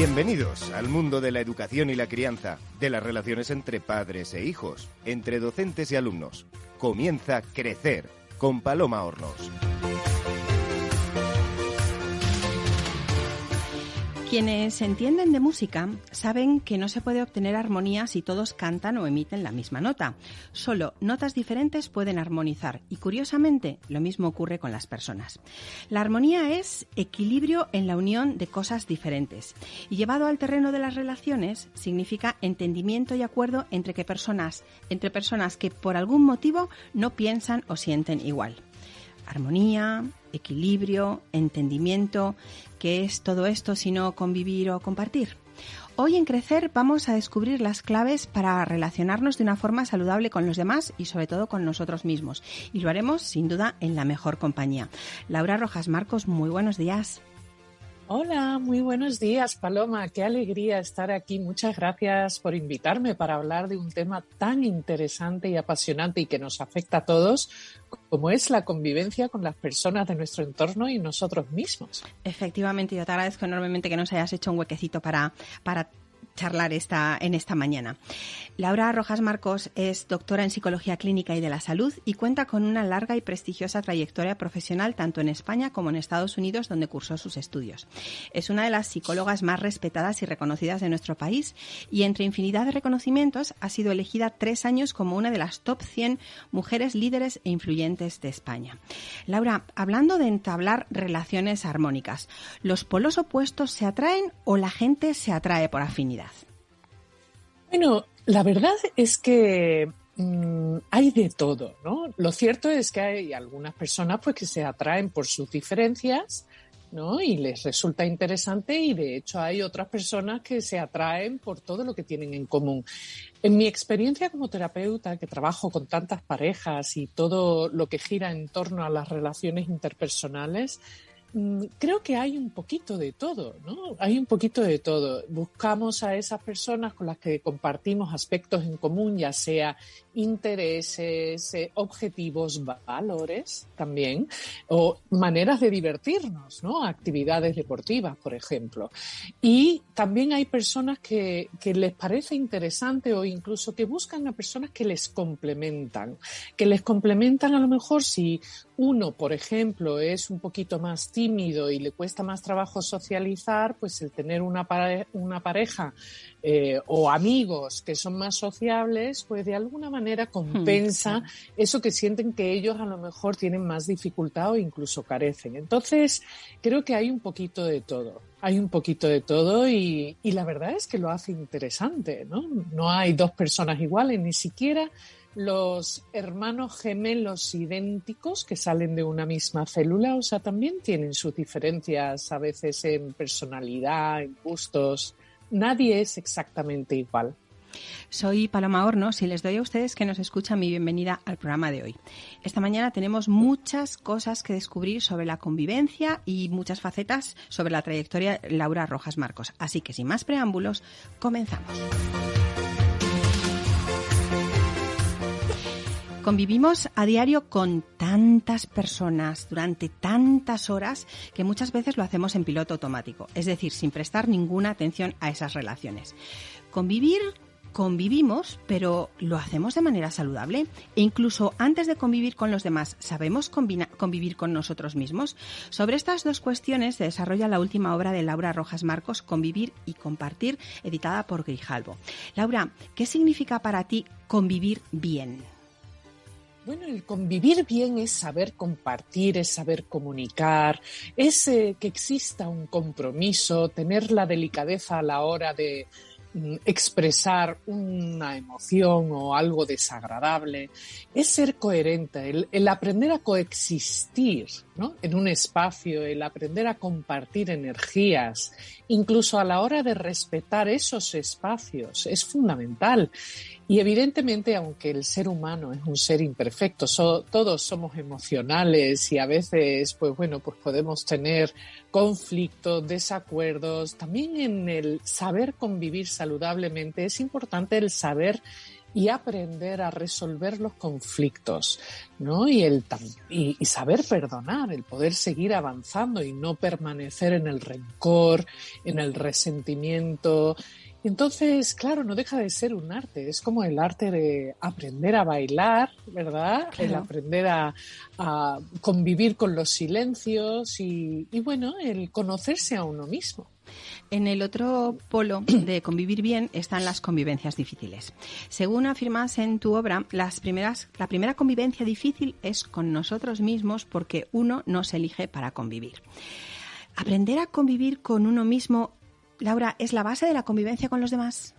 Bienvenidos al mundo de la educación y la crianza, de las relaciones entre padres e hijos, entre docentes y alumnos. Comienza Crecer con Paloma Hornos. Quienes entienden de música saben que no se puede obtener armonía si todos cantan o emiten la misma nota. Solo notas diferentes pueden armonizar y curiosamente lo mismo ocurre con las personas. La armonía es equilibrio en la unión de cosas diferentes y llevado al terreno de las relaciones significa entendimiento y acuerdo entre que personas, entre personas que por algún motivo no piensan o sienten igual armonía, equilibrio, entendimiento, ¿qué es todo esto sino convivir o compartir? Hoy en Crecer vamos a descubrir las claves para relacionarnos de una forma saludable con los demás y sobre todo con nosotros mismos. Y lo haremos sin duda en la mejor compañía. Laura Rojas Marcos, muy buenos días. Hola, muy buenos días, Paloma. Qué alegría estar aquí. Muchas gracias por invitarme para hablar de un tema tan interesante y apasionante y que nos afecta a todos, como es la convivencia con las personas de nuestro entorno y nosotros mismos. Efectivamente, yo te agradezco enormemente que nos hayas hecho un huequecito para, para charlar esta, en esta mañana. Laura Rojas Marcos es doctora en Psicología Clínica y de la Salud y cuenta con una larga y prestigiosa trayectoria profesional tanto en España como en Estados Unidos, donde cursó sus estudios. Es una de las psicólogas más respetadas y reconocidas de nuestro país y entre infinidad de reconocimientos ha sido elegida tres años como una de las top 100 mujeres líderes e influyentes de España. Laura, hablando de entablar relaciones armónicas, ¿los polos opuestos se atraen o la gente se atrae por afinidad? Bueno, la verdad es que mm, hay de todo, ¿no? Lo cierto es que hay algunas personas pues que se atraen por sus diferencias, ¿no? Y les resulta interesante y de hecho hay otras personas que se atraen por todo lo que tienen en común. En mi experiencia como terapeuta, que trabajo con tantas parejas y todo lo que gira en torno a las relaciones interpersonales, creo que hay un poquito de todo, ¿no? Hay un poquito de todo. Buscamos a esas personas con las que compartimos aspectos en común, ya sea intereses, eh, objetivos, valores también, o maneras de divertirnos, ¿no? Actividades deportivas, por ejemplo. Y también hay personas que les parece interesante o incluso que buscan a personas que les complementan, que les complementan a lo mejor si uno, por ejemplo, es un poquito más tímido y le cuesta más trabajo socializar, pues el tener una, una pareja eh, o amigos que son más sociables, pues de alguna manera compensa eso que sienten que ellos a lo mejor tienen más dificultad o incluso carecen. Entonces, creo que hay un poquito de todo. Hay un poquito de todo y, y la verdad es que lo hace interesante, ¿no? No hay dos personas iguales, ni siquiera los hermanos gemelos idénticos que salen de una misma célula, o sea, también tienen sus diferencias a veces en personalidad, en gustos. Nadie es exactamente igual. Soy Paloma Hornos y les doy a ustedes que nos escuchan mi bienvenida al programa de hoy. Esta mañana tenemos muchas cosas que descubrir sobre la convivencia y muchas facetas sobre la trayectoria Laura Rojas Marcos. Así que sin más preámbulos, comenzamos. Convivimos a diario con tantas personas durante tantas horas que muchas veces lo hacemos en piloto automático, es decir, sin prestar ninguna atención a esas relaciones. Convivir convivimos, pero ¿lo hacemos de manera saludable? E incluso antes de convivir con los demás, ¿sabemos convivir con nosotros mismos? Sobre estas dos cuestiones se desarrolla la última obra de Laura Rojas Marcos, Convivir y Compartir, editada por Grijalvo. Laura, ¿qué significa para ti convivir bien? Bueno, el convivir bien es saber compartir, es saber comunicar, es eh, que exista un compromiso, tener la delicadeza a la hora de, mm, expresar una emoción o algo desagradable, es ser coherente, el, el aprender a coexistir en un espacio, el aprender a compartir energías, incluso a la hora de respetar esos espacios, es fundamental. Y evidentemente, aunque el ser humano es un ser imperfecto, todos somos emocionales y a veces, pues bueno, pues podemos tener conflictos, desacuerdos. También en el saber convivir saludablemente es importante el saber y aprender a resolver los conflictos, ¿no? Y, el, y, y, saber perdonar, el poder seguir avanzando y no permanecer en el rencor, en el resentimiento, entonces, claro, no deja de ser un arte, es como el arte de aprender a bailar, ¿verdad? El aprender a, convivir con los silencios y, bueno, el conocerse a uno mismo. En el otro polo de convivir bien están las convivencias difíciles. Según afirmas en tu obra, las primeras, la primera convivencia difícil es con nosotros mismos porque uno no se elige para convivir. Aprender a convivir con uno mismo Laura, ¿es la base de la convivencia con los demás?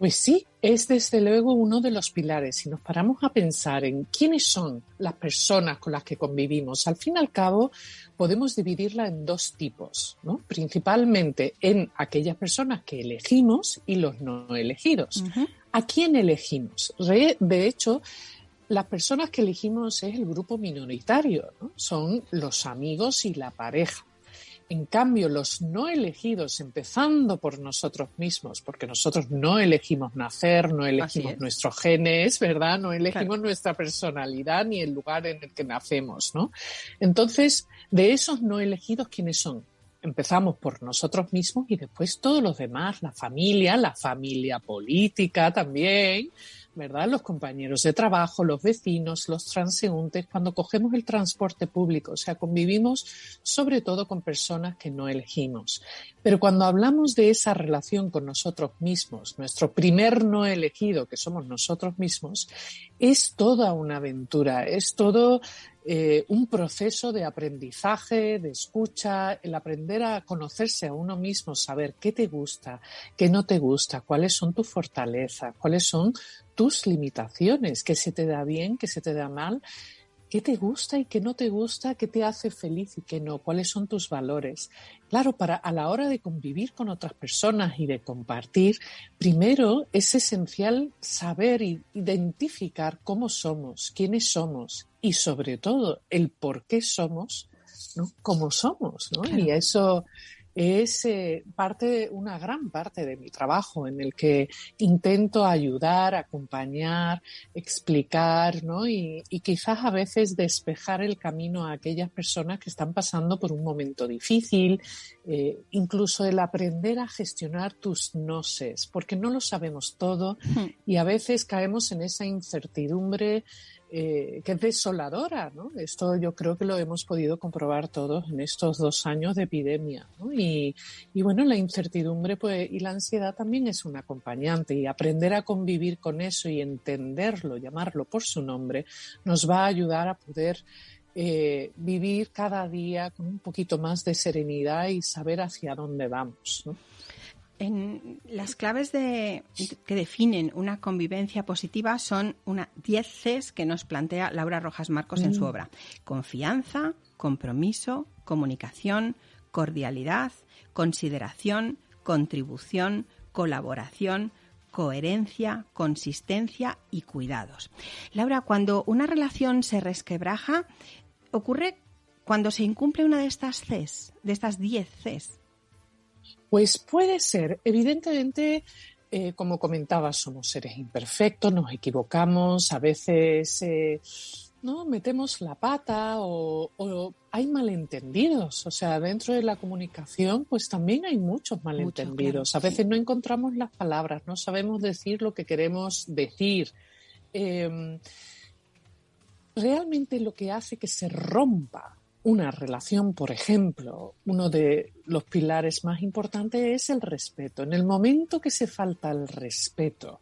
Pues sí, es desde luego uno de los pilares. Si nos paramos a pensar en quiénes son las personas con las que convivimos, al fin y al cabo podemos dividirla en dos tipos, ¿no? principalmente en aquellas personas que elegimos y los no elegidos. ¿A quién elegimos? De hecho, las personas que elegimos es el grupo minoritario, ¿no? son los amigos y la pareja. En cambio, los no elegidos, empezando por nosotros mismos, porque nosotros no elegimos nacer, no elegimos nuestros genes, ¿verdad? No elegimos nuestra personalidad ni el lugar en el que nacemos, ¿no? Entonces, de esos no elegidos, ¿quiénes son? Empezamos por nosotros mismos y después todos los demás, la familia, la familia política también, ¿verdad? Los compañeros de trabajo, los vecinos, los transeúntes, cuando cogemos el transporte público, o sea, convivimos sobre todo con personas que no elegimos. Pero cuando hablamos de esa relación con nosotros mismos, nuestro primer no elegido, que somos nosotros mismos, es toda una aventura, es todo eh, un proceso de aprendizaje, de escucha, el aprender a conocerse a uno mismo, saber qué te gusta, qué no te gusta, cuáles son tus fortalezas, cuáles son tus limitaciones, qué se te da bien, qué se te da mal, qué te gusta y qué no te gusta, qué te hace feliz y qué no, cuáles son tus valores. Claro, para a la hora de convivir con otras personas y de compartir, primero es esencial saber e identificar cómo somos, quiénes somos y sobre todo el por qué somos, ¿no? Cómo somos, ¿no? Y eso es eh, parte, una gran parte de mi trabajo en el que intento ayudar, acompañar, explicar, ¿no? Y, quizás a veces despejar el camino a aquellas personas que están pasando por un momento difícil, eh, incluso el aprender a gestionar tus noses, porque no lo sabemos todo y a veces caemos en esa incertidumbre eh, que es desoladora, ¿no? Esto yo creo que lo hemos podido comprobar todos en estos dos años de epidemia, ¿no? y, bueno, la incertidumbre pues, y la ansiedad también es un acompañante y aprender a convivir con eso y entenderlo, llamarlo por su nombre, nos va a ayudar a poder eh, vivir cada día con un poquito más de serenidad y saber hacia dónde vamos, ¿no? En las claves de, que definen una convivencia positiva son una 10 Cs que nos plantea Laura Rojas Marcos en su mm. obra. Confianza, compromiso, comunicación, cordialidad, consideración, contribución, colaboración, coherencia, consistencia y cuidados. Laura, cuando una relación se resquebraja, ocurre cuando se incumple una de estas Cs, de estas 10 Cs. Pues puede ser. Evidentemente, eh, como comentaba, somos seres imperfectos, nos equivocamos, a veces eh, no metemos la pata o, hay malentendidos. O sea, dentro de la comunicación, pues también hay muchos malentendidos. a veces no encontramos las palabras, no sabemos decir lo que queremos decir. Em, realmente lo que hace que se rompa una relación, por ejemplo, uno de los pilares más importantes es el respeto. En el momento que se falta el respeto,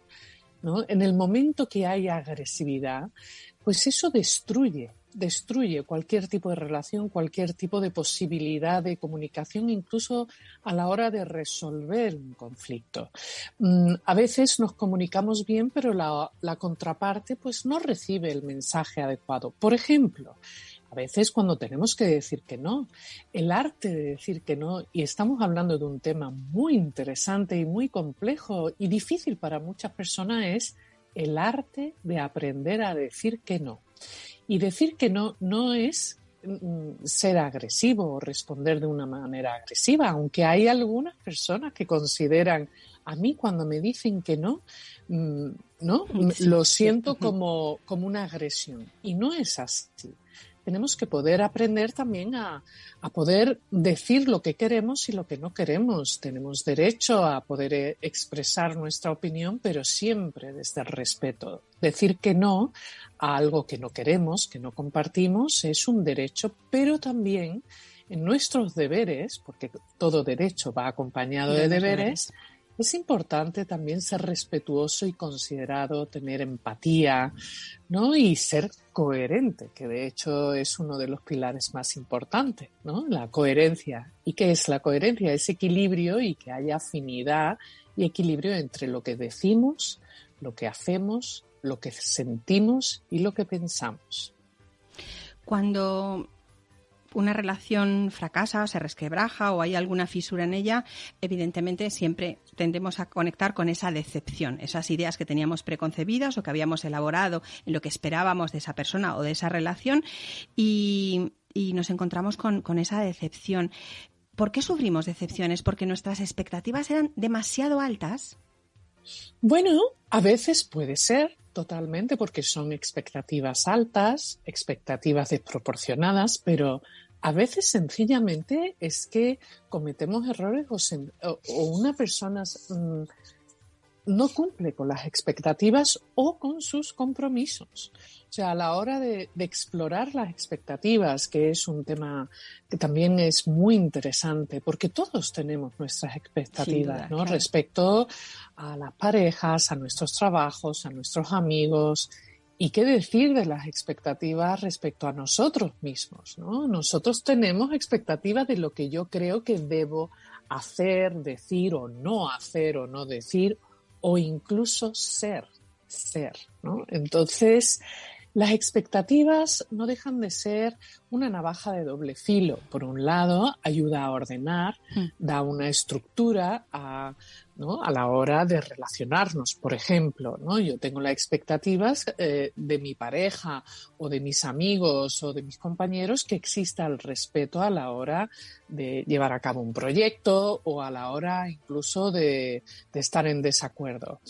¿no? en el momento que hay agresividad, pues eso destruye, destruye cualquier tipo de relación, cualquier tipo de posibilidad de comunicación, incluso a la hora de resolver un conflicto. Mm, a veces nos comunicamos bien, pero la, la contraparte pues no recibe el mensaje adecuado. Por ejemplo, a veces cuando tenemos que decir que no, el arte de decir que no, y estamos hablando de un tema muy interesante y muy complejo y difícil para muchas personas, es el arte de aprender a decir que no. Y decir que no no es mm, ser agresivo o responder de una manera agresiva, aunque hay algunas personas que consideran a mí cuando me dicen que no, mm, ¿no? lo siento como, como una agresión. Y no es así tenemos que poder aprender también a, poder decir lo que queremos y lo que no queremos. Tenemos derecho a poder eh, expresar nuestra opinión, pero siempre desde el respeto. Decir que no a algo que no queremos, que no compartimos, es un derecho, pero también en nuestros deberes, porque todo derecho va acompañado de, deberes es importante también ser respetuoso y considerado, tener empatía, ¿no? Y ser coherente, que de hecho es uno de los pilares más importantes, ¿no? La coherencia. ¿Y qué es la coherencia? Es equilibrio y que haya afinidad y equilibrio entre lo que decimos, lo que hacemos, lo que sentimos y lo que pensamos. Cuando una relación fracasa se resquebraja o hay alguna fisura en ella, evidentemente siempre tendemos a conectar con esa decepción, esas ideas que teníamos preconcebidas o que habíamos elaborado en lo que esperábamos de esa persona o de esa relación y, nos encontramos con, con esa decepción. ¿Por qué sufrimos decepciones? ¿Porque nuestras expectativas eran demasiado altas? Bueno, a veces puede ser totalmente porque son expectativas altas, expectativas desproporcionadas, pero a veces sencillamente es que cometemos errores o, una persona mm, no cumple con las expectativas o con sus compromisos. O sea, a la hora de, explorar las expectativas, que es un tema que también es muy interesante, porque todos tenemos nuestras expectativas, ¿no? Respecto a las parejas, a nuestros trabajos, a nuestros amigos, ¿Y qué decir de las expectativas respecto a nosotros mismos? ¿no? Nosotros tenemos expectativas de lo que yo creo que debo hacer, decir o no hacer o no decir o incluso ser, ser. ¿no? Entonces, las expectativas no dejan de ser una navaja de doble filo. Por un lado, ayuda a ordenar, mm. da una estructura a a la hora de relacionarnos. Por ejemplo, ¿no? yo tengo las expectativas eh, de mi pareja o de mis amigos o de mis compañeros que exista el respeto a la hora de llevar a cabo un proyecto o a la hora incluso de, estar en desacuerdo.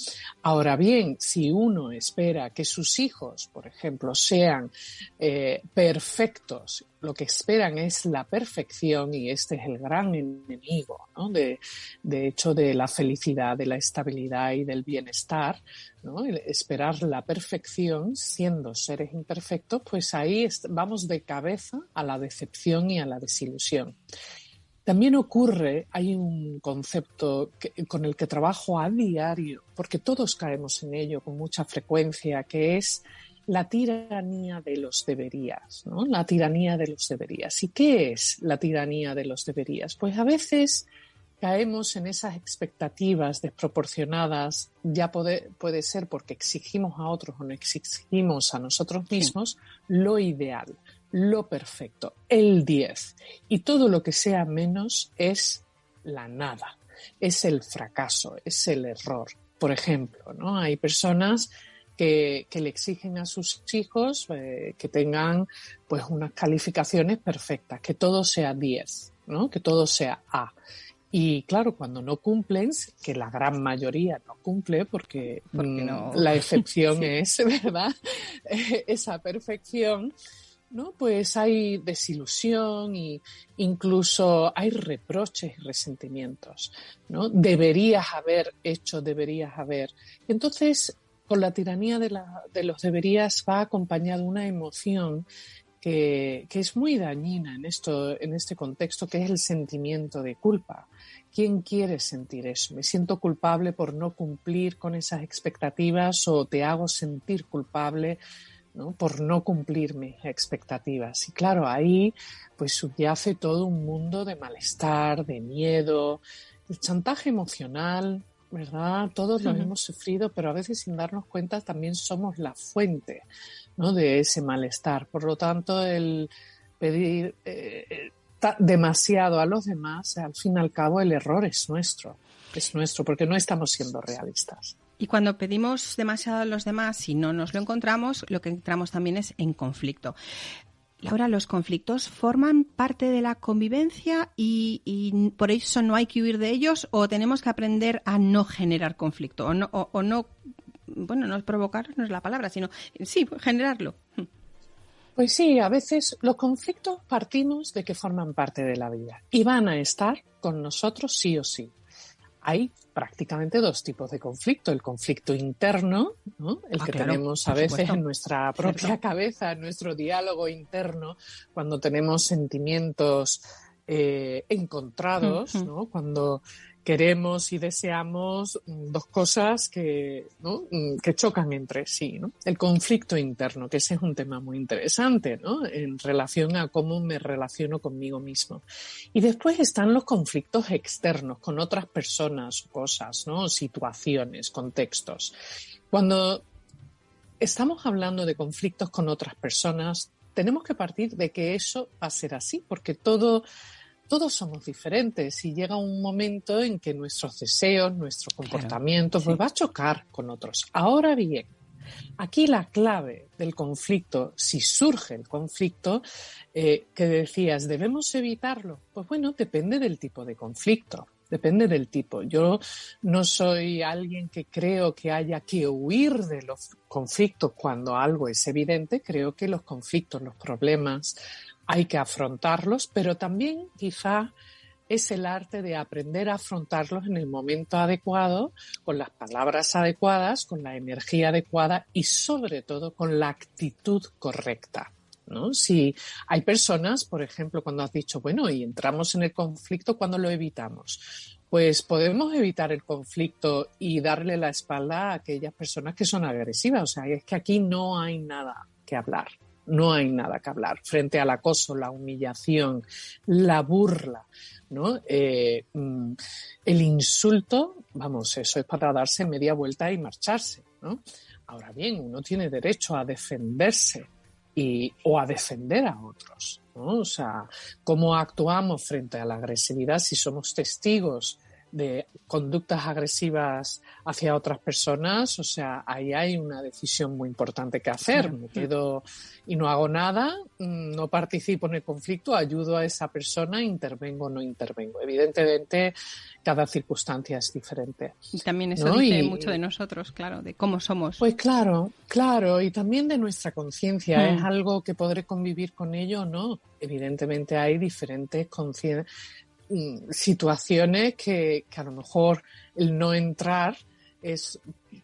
Ahora bien, si uno espera que sus hijos, por ejemplo, sean eh, perfectos lo que esperan es la perfección y este es el gran enemigo, ¿no? de, hecho, de la felicidad, de la estabilidad y del bienestar. esperar la perfección siendo seres imperfectos, pues ahí vamos de cabeza a la decepción y a la desilusión. También ocurre, hay un concepto con el que trabajo a diario, porque todos caemos en ello con mucha frecuencia, que es la tiranía de los deberías, ¿no? La tiranía de los deberías. ¿Y qué es la tiranía de los deberías? Pues a veces caemos en esas expectativas desproporcionadas, ya puede, puede ser porque exigimos a otros o no exigimos a nosotros mismos lo ideal, lo perfecto, el 10. Y todo lo que sea menos es la nada, es el fracaso, es el error. Por ejemplo, ¿no? Hay personas que, le exigen a sus hijos eh, que tengan pues unas calificaciones perfectas, que todo sea 10, ¿no? que todo sea A. Y claro, cuando no cumplen, que la gran mayoría no cumple, porque, mm, la excepción es, ¿verdad? Esa perfección, ¿no? Pues hay desilusión y incluso hay reproches y resentimientos, ¿no? Deberías haber hecho, deberías haber. Entonces, con la tiranía de, los deberías va acompañada una emoción que, es muy dañina en este contexto, que es el sentimiento de culpa. ¿Quién quiere sentir eso? Me siento culpable por no cumplir con esas expectativas o te hago sentir culpable por no cumplir mis expectativas. Y claro, ahí pues subyace todo un mundo de malestar, de miedo, de chantaje emocional, ¿verdad? Todos lo hemos sufrido, pero a veces sin darnos cuenta también somos la fuente ¿no? de ese malestar. Por lo tanto, el pedir eh, demasiado a los demás, al fin y al cabo, el error es nuestro, es nuestro, porque no estamos siendo realistas. Y cuando pedimos demasiado a los demás y no nos lo encontramos, lo que entramos también es en conflicto. Laura, ¿los conflictos forman parte de la convivencia y, por eso no hay que huir de ellos o tenemos que aprender a no generar conflicto o no, o, no bueno, no es provocar, no es la palabra, sino sí, generarlo? Pues sí, a veces los conflictos partimos de que forman parte de la vida y van a estar con nosotros sí o sí. Hay prácticamente dos tipos de conflicto. El conflicto interno, el ah, que tenemos a veces en nuestra propia cabeza, en nuestro diálogo interno, cuando tenemos sentimientos eh, encontrados, ¿no? cuando queremos y deseamos mm, dos cosas que, mm, que chocan entre sí. El conflicto interno, que ese es un tema muy interesante en relación a cómo me relaciono conmigo mismo. Y después están los conflictos externos con otras personas, cosas, situaciones, contextos. Cuando estamos hablando de conflictos con otras personas, tenemos que partir de que eso va a ser así, porque todo todos somos diferentes y llega un momento en que nuestros deseos, nuestro comportamiento, pues va a chocar con otros. Ahora bien, aquí la clave del conflicto, si surge el conflicto, eh, que decías, ¿debemos evitarlo? Pues bueno, depende del tipo de conflicto. Depende del tipo. Yo no soy alguien que creo que haya que huir de los conflictos cuando algo es evidente. Creo que los conflictos, los problemas, hay que afrontarlos, pero también quizá es el arte de aprender a afrontarlos en el momento adecuado, con las palabras adecuadas, con la energía adecuada y sobre todo con la actitud correcta. ¿no? Si hay personas, por ejemplo, cuando has dicho, bueno, y entramos en el conflicto, ¿cuándo lo evitamos? Pues podemos evitar el conflicto y darle la espalda a aquellas personas que son agresivas. O sea, es que aquí no hay nada que hablar no hay nada que hablar. Frente al acoso, la humillación, la burla, ¿no? Eh, mm, el insulto, vamos, eso es para darse media vuelta y marcharse, ¿no? Ahora bien, uno tiene derecho a defenderse y, o a defender a otros, ¿no? O sea, cómo actuamos frente a la agresividad si somos testigos de conductas agresivas hacia otras personas, o sea, ahí hay una decisión muy importante que hacer. Me quedo y no hago nada, mm, no participo en el conflicto, ayudo a esa persona, intervengo o no intervengo. Evidentemente, cada circunstancia es diferente. Y también eso dice mucho de nosotros, claro, de cómo somos. Pues claro, claro, y también de nuestra conciencia. Mm. ¿Es algo que podré convivir con ello o no? Evidentemente hay diferentes conciencias situaciones que, a lo mejor el no entrar es,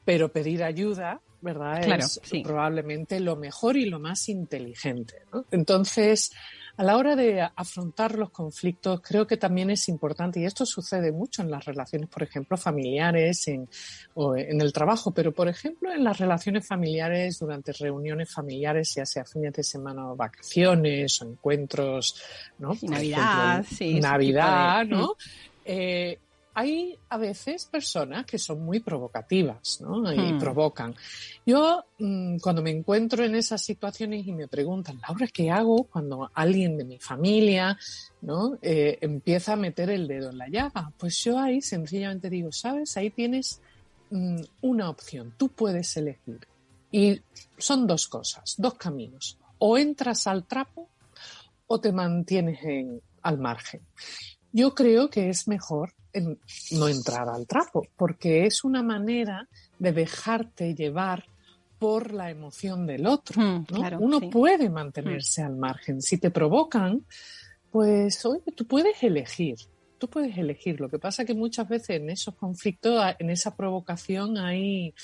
pero pedir ayuda, ¿verdad? es probablemente lo mejor y lo más inteligente. Entonces, a la hora de afrontar los conflictos, creo que también es importante, y esto sucede mucho en las relaciones, por ejemplo, familiares en, o en el trabajo, pero por ejemplo en las relaciones familiares durante reuniones familiares, ya sea fines de semana o vacaciones o encuentros, ¿no? Navidad, sí. Navidad, ¿no? Mm. Eh, hay a veces personas que son muy provocativas, ¿no? Y hmm. provocan. Yo, mm, cuando me encuentro en esas situaciones y me preguntan, Laura, ¿qué hago cuando alguien de mi familia, ¿no? Eh, empieza a meter el dedo en la llaga? Pues yo ahí sencillamente digo, ¿sabes? Ahí tienes mm, una opción. Tú puedes elegir. Y son dos cosas, dos caminos. O entras al trapo o te mantienes en, al margen. Yo creo que es mejor no entrar al trapo, porque es una manera de dejarte llevar por la emoción del otro. Hmm, Uno puede mantenerse hmm. al margen. Si te provocan, pues oye, tú puedes elegir. Tú puedes elegir. Lo que pasa es que muchas veces en esos conflictos, en esa provocación hay,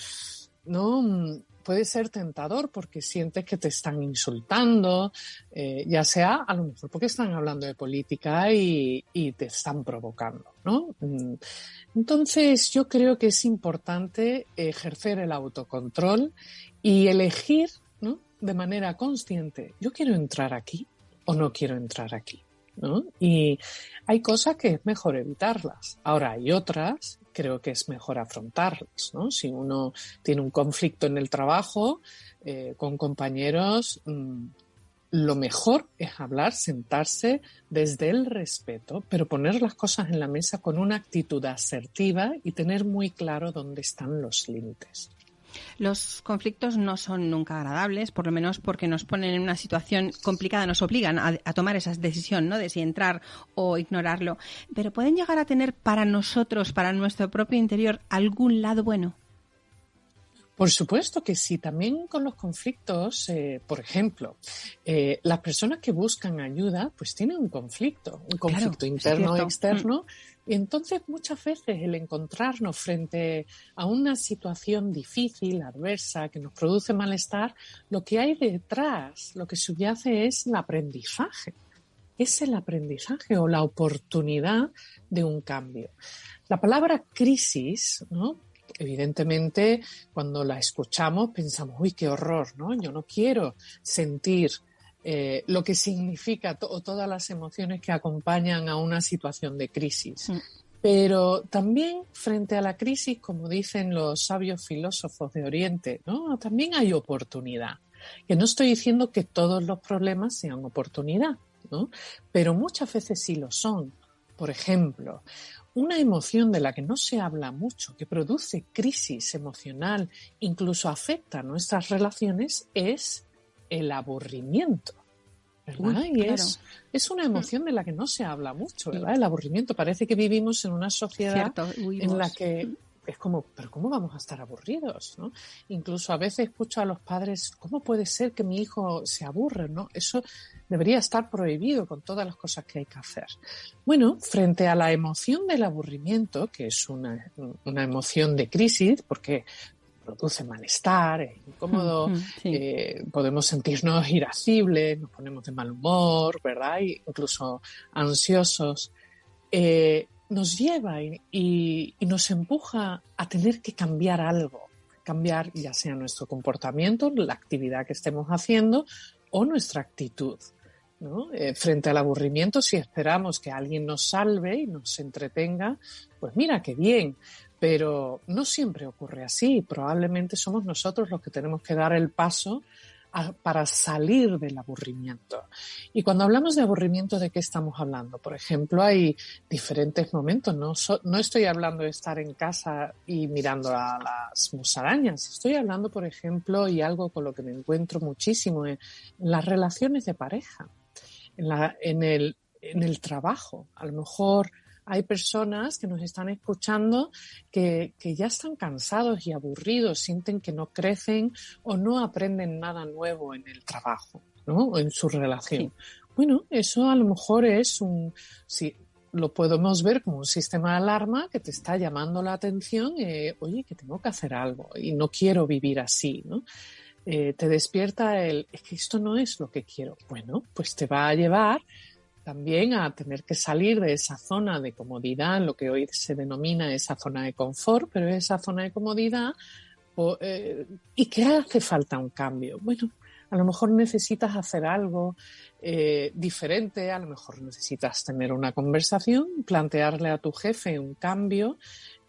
¿no? Puede ser tentador porque sientes que te están insultando, eh, ya sea a lo mejor porque están hablando de política y, te están provocando, ¿no? Mm. Entonces yo creo que es importante ejercer el autocontrol y elegir, ¿no? De manera consciente, yo quiero entrar aquí o no quiero entrar aquí. Y hay cosas que es mejor evitarlas. Ahora hay otras creo que es mejor afrontarlas. ¿no? Si uno tiene un conflicto en el trabajo eh, con compañeros, mm, lo mejor es hablar, sentarse desde el respeto, pero poner las cosas en la mesa con una actitud asertiva y tener muy claro dónde están los límites. Los conflictos no son nunca agradables, por lo menos porque nos ponen en una situación complicada, nos obligan a, tomar esa decisión, ¿no? De si entrar o ignorarlo. Pero pueden llegar a tener para nosotros, para nuestro propio interior, algún lado bueno. Por supuesto que sí, también con los conflictos, eh, por ejemplo, eh, las personas que buscan ayuda, pues tienen un conflicto, un conflicto interno o externo, y entonces muchas veces el encontrarnos frente a una situación difícil, adversa, que nos produce malestar, lo que hay detrás, lo que subyace es el aprendizaje. Es el aprendizaje o la oportunidad de un cambio. La palabra crisis, ¿no? evidentemente, cuando la escuchamos pensamos, uy, qué horror, ¿no? Yo no quiero sentir eh, lo que significa todas las emociones que acompañan a una situación de crisis. Mm. Pero también frente a la crisis, como dicen los sabios filósofos de Oriente, ¿no? también hay oportunidad. Que no estoy diciendo que todos los problemas sean oportunidad, ¿no? pero muchas veces sí lo son. Por ejemplo, una emoción de la que no se habla mucho, que produce crisis emocional, incluso afecta nuestras relaciones, es el aburrimiento. ¿verdad? y es, es, una emoción de la que no se habla mucho, ¿verdad? El aburrimiento. Parece que vivimos en una sociedad en la que es como, pero ¿cómo vamos a estar aburridos? ¿no? Incluso a veces escucho a los padres, ¿cómo puede ser que mi hijo se aburre? ¿no? Eso debería estar prohibido con todas las cosas que hay que hacer. Bueno, frente a la emoción del aburrimiento, que es una, emoción de crisis, porque produce malestar, es incómodo, eh, podemos sentirnos irascibles, nos ponemos de mal humor, ¿verdad? incluso ansiosos. Eh, nos lleva y, nos empuja a tener que cambiar algo, cambiar ya sea nuestro comportamiento, la actividad que estemos haciendo o nuestra actitud. Eh, frente al aburrimiento, si esperamos que alguien nos salve y nos entretenga, pues mira qué bien, pero no siempre ocurre así. Probablemente somos nosotros los que tenemos que dar el paso para salir del aburrimiento. Y cuando hablamos de aburrimiento, ¿de qué estamos hablando? Por ejemplo, hay diferentes momentos. No, no estoy hablando de estar en casa y mirando a las musarañas. Estoy hablando, por ejemplo, y algo con lo que me encuentro muchísimo, en las relaciones de pareja, en, la, en, el, en el trabajo. A lo mejor hay personas que nos están escuchando que, ya están cansados y aburridos, sienten que no crecen o no aprenden nada nuevo en el trabajo, ¿no? O en su relación. Bueno, eso a lo mejor es un, sí, lo podemos ver como un sistema de alarma que te está llamando la atención, eh, oye, que tengo que hacer algo y no quiero vivir así, ¿no? Eh, te despierta el, es que esto no es lo que quiero. Bueno, pues te va a llevar también a tener que salir de esa zona de comodidad, lo que hoy se denomina esa zona de confort, pero esa zona de comodidad, eh, ¿y qué hace falta un cambio? Bueno, a lo mejor necesitas hacer algo eh, diferente, a lo mejor necesitas tener una conversación, plantearle a tu jefe un cambio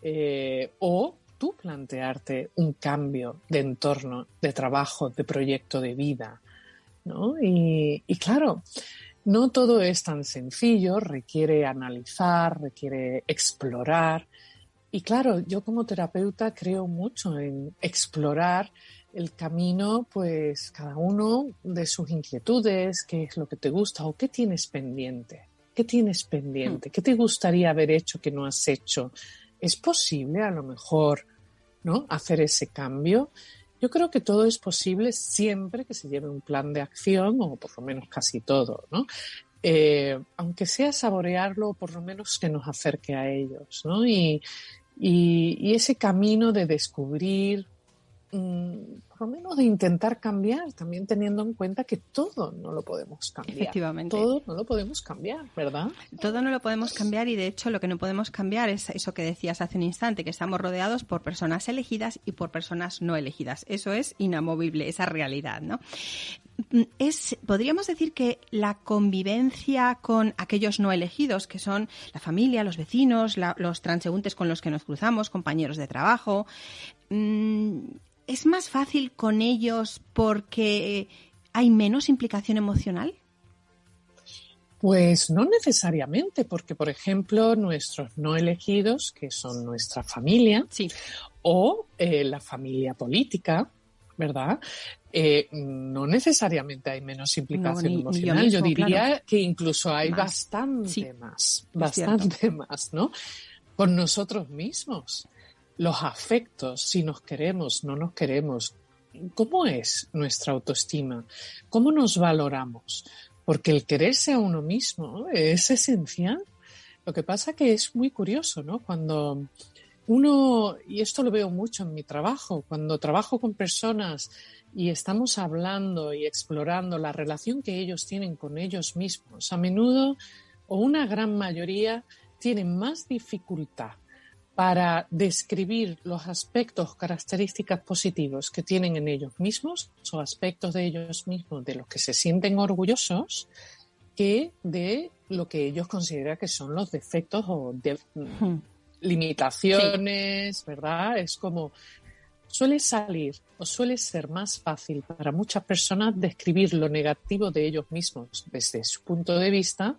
eh, o tú plantearte un cambio de entorno, de trabajo, de proyecto de vida. ¿no? y claro, no todo es tan sencillo, requiere analizar, requiere explorar. Y claro, yo como terapeuta creo mucho en explorar el camino, pues cada uno de sus inquietudes, qué es lo que te gusta o qué tienes pendiente. ¿Qué tienes pendiente? ¿Qué te gustaría haber hecho que no has hecho? ¿Es posible a lo mejor, ¿no? hacer ese cambio? Yo creo que todo es posible siempre que se lleve un plan de acción, o por lo menos casi todo, ¿no? Eh, aunque sea saborearlo, por lo menos que nos acerque a ellos, ¿no? Y, ese camino de descubrir por lo menos de intentar cambiar, también teniendo en cuenta que todo no lo podemos cambiar. Efectivamente. Todo no lo podemos cambiar, ¿verdad? Todo no lo podemos cambiar y de hecho lo que no podemos cambiar es eso que decías hace un instante, que estamos rodeados por personas elegidas y por personas no elegidas. Eso es inamovible, esa realidad, ¿no? Mm, es, podríamos decir que la convivencia con aquellos no elegidos, que son la familia, los vecinos, los transeúntes con los que nos cruzamos, compañeros de trabajo, mm, ¿Es más fácil con ellos porque hay menos implicación emocional? Pues no necesariamente, porque por ejemplo nuestros no elegidos, que son nuestra familia, O eh, la familia política, ¿verdad? Eh, no necesariamente hay menos implicación emocional. yo, diría que incluso hay bastante más, bastante más, ¿no? Con nosotros mismos. Los afectos, si nos queremos, no nos queremos. ¿Cómo es nuestra autoestima? ¿Cómo nos valoramos? Porque el quererse a uno mismo es esencial. Lo que pasa que es muy curioso, ¿no? Cuando uno, y esto lo veo mucho en mi trabajo, cuando trabajo con personas y estamos hablando y explorando la relación que ellos tienen con ellos mismos, a menudo o una gran mayoría tienen más dificultad para describir los aspectos, características positivos que tienen en ellos mismos o aspectos de ellos mismos de los que se sienten orgullosos que de lo que ellos consideran que son los defectos o hmm. limitaciones, ¿verdad? Es como suele salir o suele ser más fácil para muchas personas describir lo negativo de ellos mismos desde su punto de vista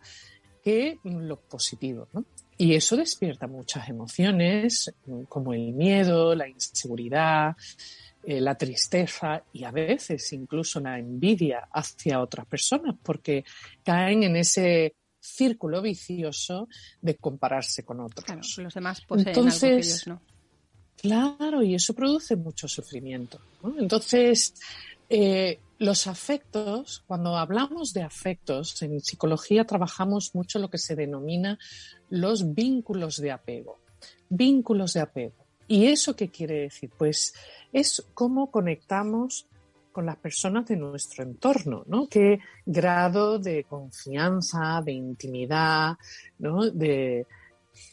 que lo positivo. ¿no? Y eso despierta muchas emociones como el miedo, la inseguridad, eh, la tristeza y a veces incluso la envidia hacia otras personas porque caen en ese círculo vicioso de compararse con otros. Claro, los demás poseen Entonces, algo que ellos no. Claro, y eso produce mucho sufrimiento. Entonces, eh, los afectos, cuando hablamos de afectos, en psicología trabajamos mucho lo que se denomina los vínculos de apego. Vínculos de apego. ¿Y eso qué quiere decir? Pues es cómo conectamos con las personas de nuestro entorno, ¿no? Qué grado de confianza, de intimidad, ¿no? De,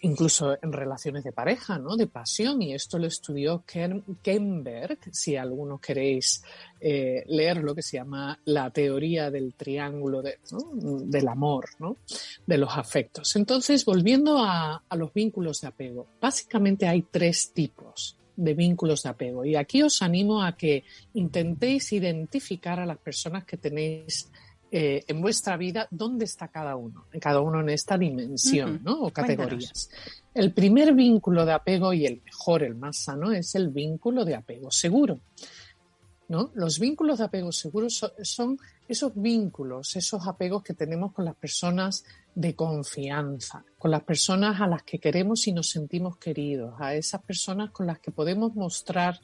incluso en relaciones de pareja, ¿no? De pasión. Y esto lo estudió Ken, Kenberg, si algunos queréis eh, leer lo que se llama la teoría del triángulo del amor, ¿no? De los afectos. Entonces, volviendo a, a los vínculos de apego, básicamente hay tres tipos de vínculos de apego. Y aquí os animo a que intentéis identificar a las personas que tenéis eh, en vuestra vida dónde está cada uno, cada uno en esta dimensión ¿no? o categorías. El primer vínculo de apego y el mejor, el más sano, es el vínculo de apego seguro. ¿No? Los vínculos de apego seguro son, esos vínculos, esos apegos que tenemos con las personas de confianza, con las personas a las que queremos y nos sentimos queridos, a esas personas con las que podemos mostrar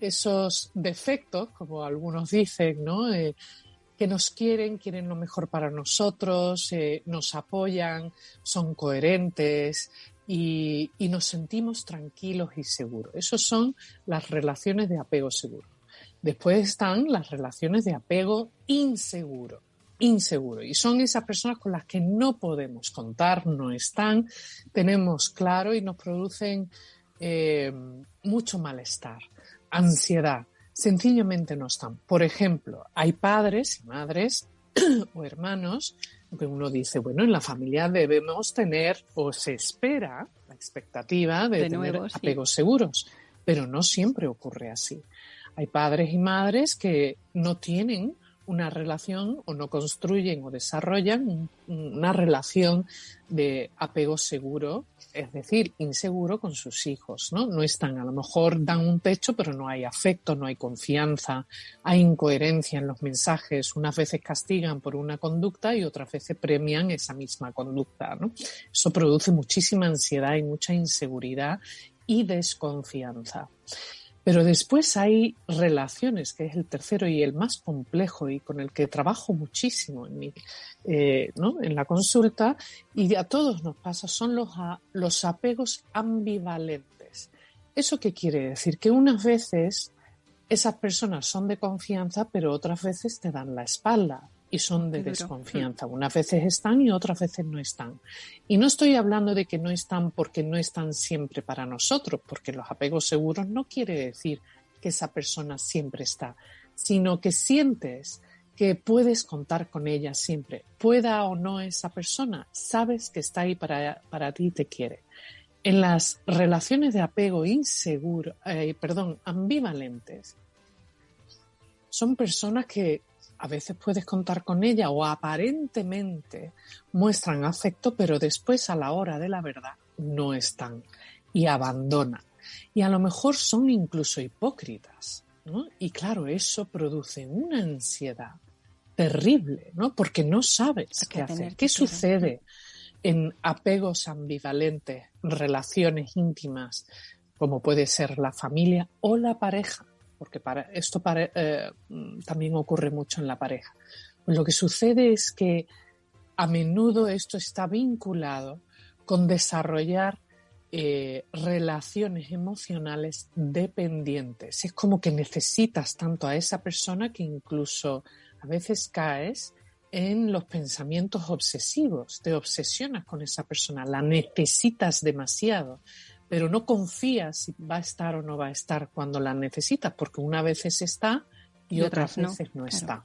esos defectos, como algunos dicen. Eh, que nos quieren, quieren lo mejor para nosotros, eh, nos apoyan, son coherentes y, nos sentimos tranquilos y seguros. Esas son las relaciones de apego seguro. Después están las relaciones de apego inseguro inseguro y son esas personas con las que no podemos contar, no están, tenemos claro y nos producen eh, mucho malestar, ansiedad, sencillamente no están. Por ejemplo, hay padres y madres o hermanos que uno dice, bueno, en la familia debemos tener o se espera la expectativa de, tener apegos seguros, pero no siempre ocurre así. Hay padres y madres que no tienen una relación o no construyen o desarrollan una relación de apego seguro, es decir, inseguro con sus hijos, ¿no? Están, a lo mejor dan un techo, pero no hay afecto, no hay confianza, hay incoherencia en los mensajes, unas veces castigan por una conducta y otras veces premian esa misma conducta. Eso produce muchísima ansiedad y mucha inseguridad y desconfianza. Pero después hay relaciones, que es el tercero y el más complejo y con el que trabajo muchísimo en, mi, eh, ¿no? en la consulta, y a todos nos pasa, son los, los apegos ambivalentes. ¿Eso qué quiere decir? Que unas veces esas personas son de confianza, pero otras veces te dan la espalda y son de desconfianza. Unas veces están y otras veces no están. Y no estoy hablando de que no están porque no están siempre para nosotros, porque los apegos seguros no quiere decir que esa persona siempre está, sino que sientes que puedes contar con ella siempre, pueda o no esa persona, sabes que está ahí para, para ti y te quiere. En las relaciones de apego inseguro, eh, perdón, ambivalentes, son personas que a veces puedes contar con ella o aparentemente muestran afecto, pero después a la hora de la verdad no están y abandonan. y a lo mejor son incluso hipócritas. ¿no? Y claro, eso produce una ansiedad terrible, ¿no? Porque no sabes qué hacer. ¿Qué sucede en apegos ambivalentes, relaciones íntimas, como puede ser la familia o la pareja? Porque para, esto eh, también ocurre mucho en la pareja. Lo que sucede es que a menudo esto está vinculado con desarrollar eh, relaciones emocionales dependientes. Es como que necesitas tanto a esa persona que incluso a veces caes en los pensamientos obsesivos, te obsesionas con esa persona, la necesitas demasiado, pero no confías si va a estar o no va a estar cuando la necesitas, porque una vez está y, otras, veces no está.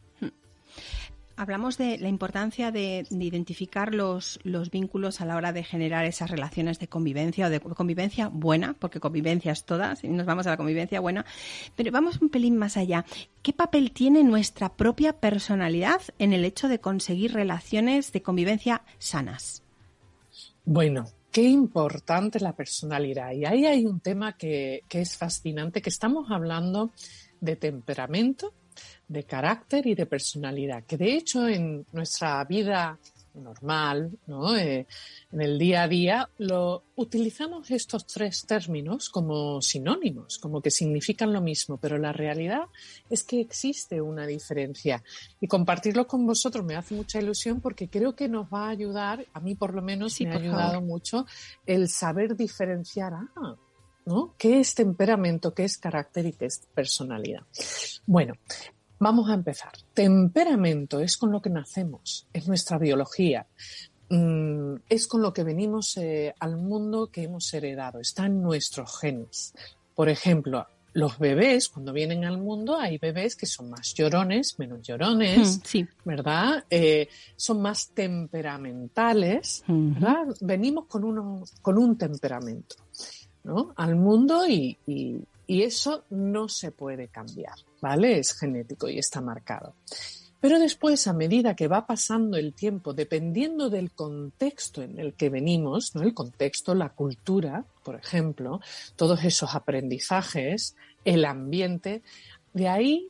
Hablamos de la importancia de, identificar los, los, vínculos a la hora de generar esas relaciones de convivencia o de convivencia buena, porque convivencia es todas, y nos vamos a la convivencia buena. Pero vamos un pelín más allá. ¿Qué papel tiene nuestra propia personalidad en el hecho de conseguir relaciones de convivencia sanas? Bueno, qué importante la personalidad. Y ahí hay un tema que, que es fascinante, que estamos hablando de temperamento de carácter y de personalidad, que de hecho en nuestra vida normal, ¿no? Eh, en el día a día, lo utilizamos estos tres términos como sinónimos, como que significan lo mismo, pero la realidad es que existe una diferencia. Y compartirlo con vosotros me hace mucha ilusión porque creo que nos va a ayudar, a mí por lo menos me ha ayudado mucho, el saber diferenciar, ah, ¿no? ¿Qué es temperamento, qué es carácter y qué es personalidad? Bueno, Vamos a empezar. Temperamento es con lo que nacemos, es nuestra biología, mm, es con lo que venimos eh, al mundo que hemos heredado, está en nuestros genes. Por ejemplo, los bebés, cuando vienen al mundo, hay bebés que son más llorones, menos llorones, mm, ¿verdad? Eh, son más temperamentales, ¿verdad? Venimos con, uno, con un temperamento, ¿no? Al mundo y, y eso no se puede cambiar, ¿vale? Es genético y está marcado. Pero después, a medida que va pasando el tiempo, dependiendo del contexto en el que venimos, ¿no? el contexto, la cultura, por ejemplo, todos esos aprendizajes, el ambiente, de ahí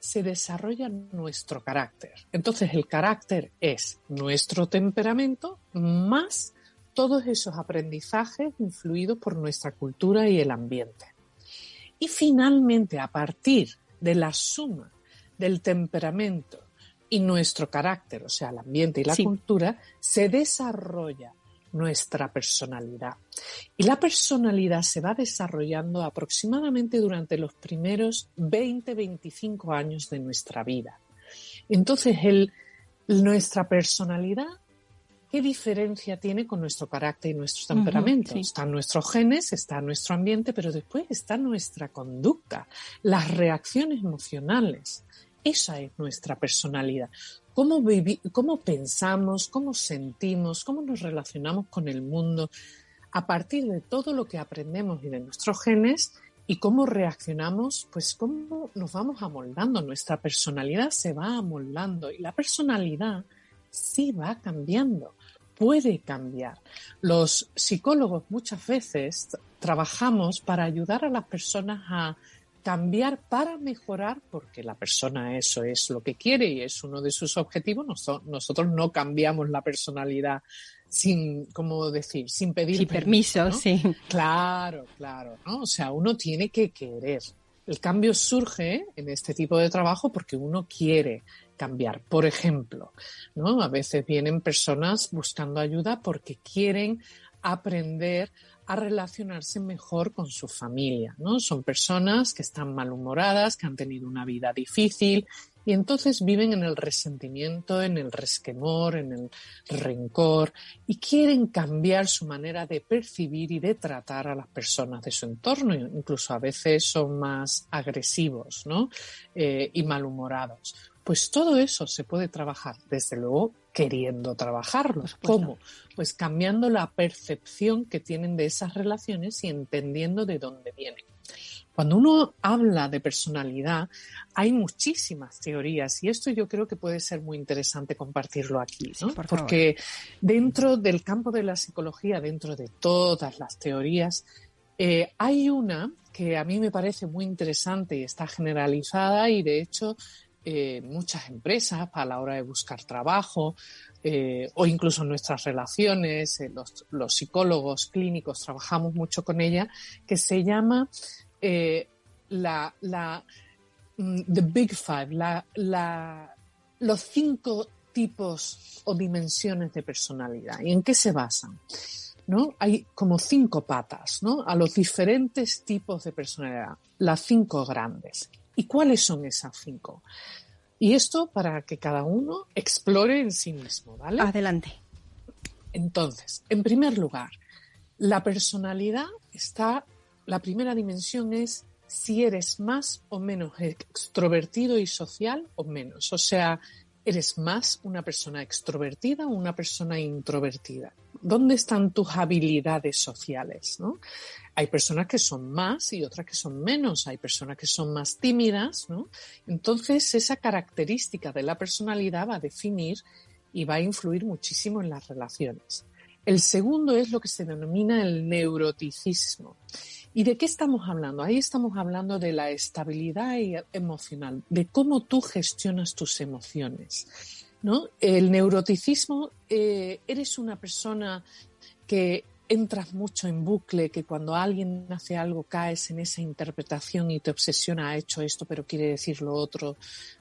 se desarrolla nuestro carácter. Entonces, el carácter es nuestro temperamento más todos esos aprendizajes influidos por nuestra cultura y el ambiente. Y finalmente, a partir de la suma del temperamento y nuestro carácter, o sea, el ambiente y la cultura, se desarrolla nuestra personalidad. Y la personalidad se va desarrollando aproximadamente durante los primeros 20-25 años de nuestra vida. Entonces, el, nuestra personalidad ¿Qué diferencia tiene con nuestro carácter y nuestro temperamento? Están nuestros genes, está nuestro ambiente, pero después está nuestra conducta, las reacciones emocionales. Esa es nuestra personalidad. Cómo, cómo pensamos, cómo sentimos, cómo nos relacionamos con el mundo a partir de todo lo que aprendemos y de nuestros genes y cómo reaccionamos, pues cómo nos vamos amoldando. Nuestra personalidad se va amoldando y la personalidad sí va cambiando puede cambiar. Los psicólogos muchas veces trabajamos para ayudar a las personas a cambiar para mejorar, porque la persona eso es lo que quiere y es uno de sus objetivos. Nosotros no cambiamos la personalidad sin, ¿cómo decir? Sin pedir permiso, sí. Claro, claro, ¿no? O sea, uno tiene que querer. El cambio surge en este tipo de trabajo porque uno quiere cambiar. Por ejemplo, ¿no? A veces vienen personas buscando ayuda porque quieren aprender a relacionarse mejor con su familia, ¿no? Son personas que están malhumoradas, que han tenido una vida difícil y entonces viven en el resentimiento, en el resquemor, en el rencor y quieren cambiar su manera de percibir y de tratar a las personas de su entorno. Incluso a veces son más agresivos ¿no? Eh, y malhumorados. Pues todo eso se puede trabajar, desde luego queriendo trabajarlo. ¿Cómo? Pues cambiando la percepción que tienen de esas relaciones y entendiendo de dónde vienen. Cuando uno habla de personalidad, hay muchísimas teorías y esto yo creo que puede ser muy interesante compartirlo aquí, ¿no? Porque dentro del campo de la psicología, dentro de todas las teorías, Eh, hay una que a mí me parece muy interesante y está generalizada y de hecho eh, muchas empresas a la hora de buscar trabajo eh, o incluso nuestras relaciones, los, psicólogos clínicos trabajamos mucho con ella, que se llama la, la mm, The Big Five, la, la, los cinco tipos o dimensiones de personalidad. ¿Y en qué se basan? ¿No? Hay como cinco patas, ¿no? A los diferentes tipos de personalidad, las cinco grandes. ¿Y cuáles son esas cinco? Y esto para que cada uno explore en sí mismo, ¿vale? Adelante. Entonces, en primer lugar, la personalidad está, la primera dimensión es si eres más o menos extrovertido y social o menos. O sea, ¿Eres más una persona extrovertida o una persona introvertida? ¿Dónde están tus habilidades sociales? ¿no? Hay personas que son más y otras que son menos. Hay personas que son más tímidas. ¿no? Entonces, esa característica de la personalidad va a definir y va a influir muchísimo en las relaciones. El segundo es lo que se denomina el neuroticismo. ¿Y de qué estamos hablando? Ahí estamos hablando de la estabilidad emocional, de cómo tú gestionas tus emociones. ¿no? El neuroticismo, eh, eres una persona que entras mucho en bucle, que cuando alguien hace algo caes en esa interpretación y te obsesiona, ha hecho esto, pero quiere decir lo otro,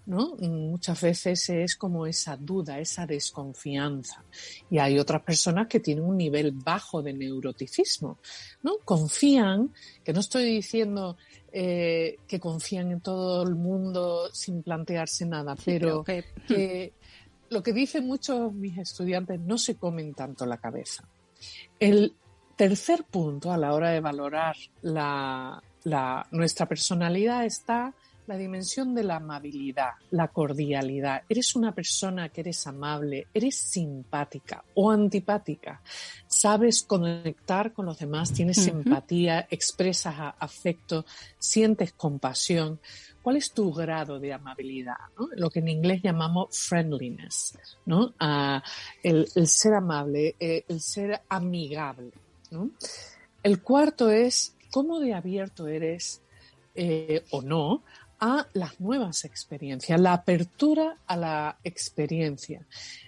¿no? Muchas veces es como esa duda, esa desconfianza. Y hay otras personas que tienen un nivel bajo de neuroticismo, ¿no? Confían, que no estoy diciendo eh, que confían en todo el mundo sin plantearse nada, pero que lo que dicen muchos mis estudiantes, no se comen tanto la cabeza. El tercer punto a la hora de valorar nuestra personalidad está la dimensión de la amabilidad, la cordialidad. Eres una persona que eres amable, eres simpática o antipática, sabes conectar con los demás, tienes empatía, expresas afecto, sientes compasión. ¿Cuál es tu grado de amabilidad? Lo que en inglés llamamos friendliness, ¿no? Ah, el, ser amable, eh, el ser amigable. El cuarto es cómo de abierto eres eh, o no a las nuevas experiencias, la apertura a la experiencia.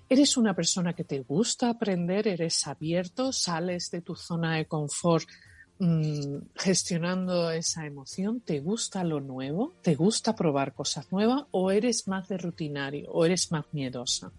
¿Eres una persona que te gusta aprender? ¿Eres abierto? ¿Sales de tu zona de confort gestionando esa emoción? ¿Te gusta lo nuevo? ¿Te gusta probar cosas nuevas? ¿O eres más de rutinario? ¿O eres más miedosa?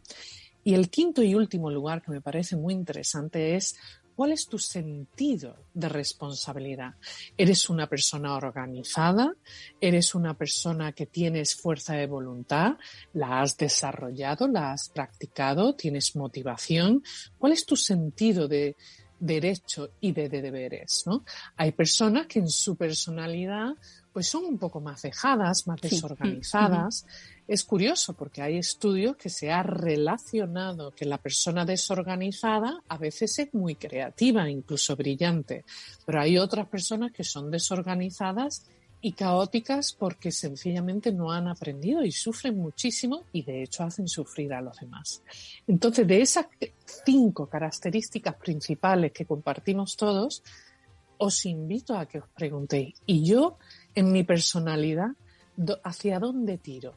Y el quinto y último lugar que me parece muy interesante es ¿Cuál es tu sentido de responsabilidad? ¿Eres una persona organizada? ¿Eres una persona que tienes fuerza de voluntad? ¿La has desarrollado? ¿La has practicado? ¿Tienes motivación? ¿Cuál es tu sentido de derecho y de, deberes? ¿no? Hay personas que en su personalidad pues son un poco más dejadas, más desorganizadas. Es curioso porque hay estudios que se ha relacionado que la persona desorganizada a veces es muy creativa, incluso brillante, pero hay otras personas que son desorganizadas y caóticas porque sencillamente no han aprendido y sufren muchísimo y de hecho hacen sufrir a los demás. Entonces, de esas cinco características principales que compartimos todos, os invito a que os preguntéis, ¿y yo en mi personalidad hacia dónde tiro?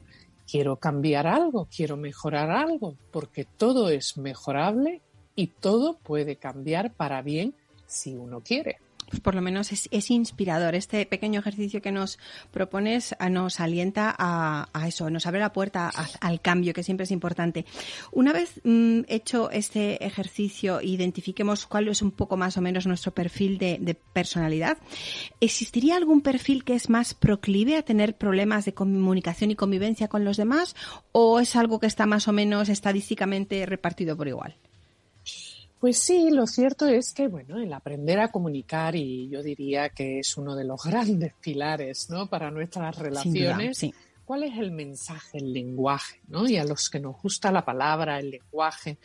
quiero cambiar algo, quiero mejorar algo, porque todo es mejorable y todo puede cambiar para bien si uno quiere por lo menos es, inspirador. Este pequeño ejercicio que nos propones ah, nos alienta a, eso, nos abre la puerta al cambio, que siempre es importante. Una vez mm, hecho este ejercicio, identifiquemos cuál es un poco más o menos nuestro perfil de, personalidad, ¿existiría algún perfil que es más proclive a tener problemas de comunicación y convivencia con los demás o es algo que está más o menos estadísticamente repartido por igual? Pues sí, lo cierto es que, bueno, el aprender a comunicar, y yo diría que es uno de los grandes pilares, ¿no? Para nuestras relaciones. ¿Cuál es el mensaje, el lenguaje, ¿no? Y a los que nos gusta la palabra, el lenguaje.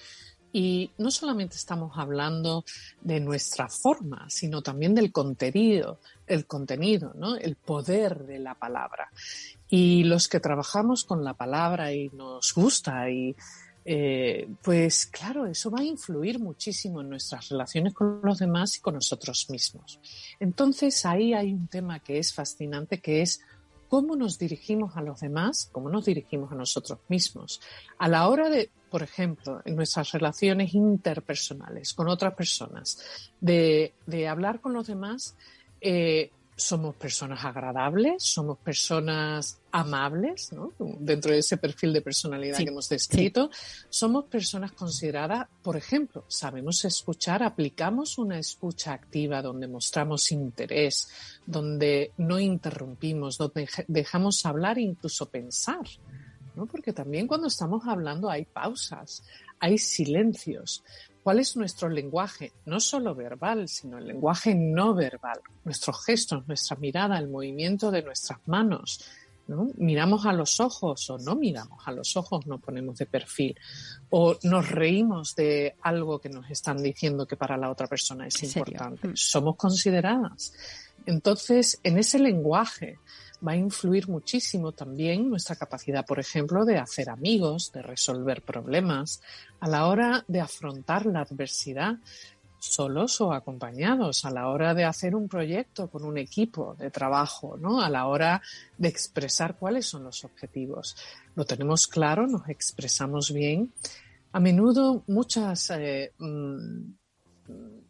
Y no solamente estamos hablando de nuestra forma, sino también del contenido, el contenido, ¿no? El poder de la palabra. Y los que trabajamos con la palabra y nos gusta y eh, pues claro, eso va a influir muchísimo en nuestras relaciones con los demás y con nosotros mismos. Entonces ahí hay un tema que es fascinante, que es cómo nos dirigimos a los demás, cómo nos dirigimos a nosotros mismos. A la hora de, por ejemplo, en nuestras relaciones interpersonales con otras personas, de, hablar con los demás, eh, somos personas agradables, somos personas amables, ¿no? dentro de ese perfil de personalidad que hemos descrito, somos personas consideradas, por ejemplo, sabemos escuchar, aplicamos una escucha activa donde mostramos interés, donde no interrumpimos, donde dejamos hablar e incluso pensar. ¿no? Porque también cuando estamos hablando hay pausas, hay silencios. ¿Cuál es nuestro lenguaje? No solo verbal, sino el lenguaje no verbal. Nuestros gestos, nuestra mirada, el movimiento de nuestras manos. ¿no? Miramos a los ojos o no miramos a los ojos, nos ponemos de perfil. O nos reímos de algo que nos están diciendo que para la otra persona es importante. Mm. Somos consideradas. Entonces, en ese lenguaje va a influir muchísimo también nuestra capacidad, por ejemplo, de hacer amigos, de resolver problemas, a la hora de afrontar la adversidad solos o acompañados, a la hora de hacer un proyecto con un equipo de trabajo, ¿no? A la hora de expresar cuáles son los objetivos. Lo tenemos claro, nos expresamos bien. A menudo muchas eh, mm,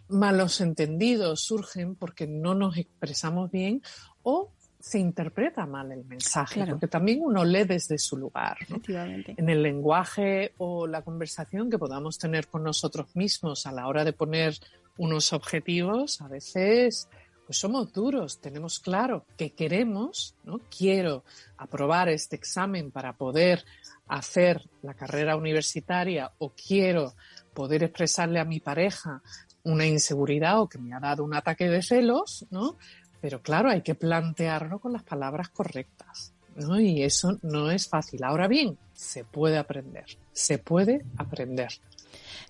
malos entendidos surgen porque no nos expresamos bien o se interpreta mal el mensaje, porque también uno lee desde su lugar. En el lenguaje o la conversación que podamos tener con nosotros mismos a la hora de poner unos objetivos, a veces pues somos duros, tenemos claro que queremos, ¿no? Quiero aprobar este examen para poder hacer la carrera universitaria o quiero poder expresarle a mi pareja una inseguridad o que me ha dado un ataque de celos, ¿no? Pero claro, hay que plantearlo con las palabras correctas, ¿no? Y eso no es fácil. Ahora bien, se puede aprender, se puede aprender.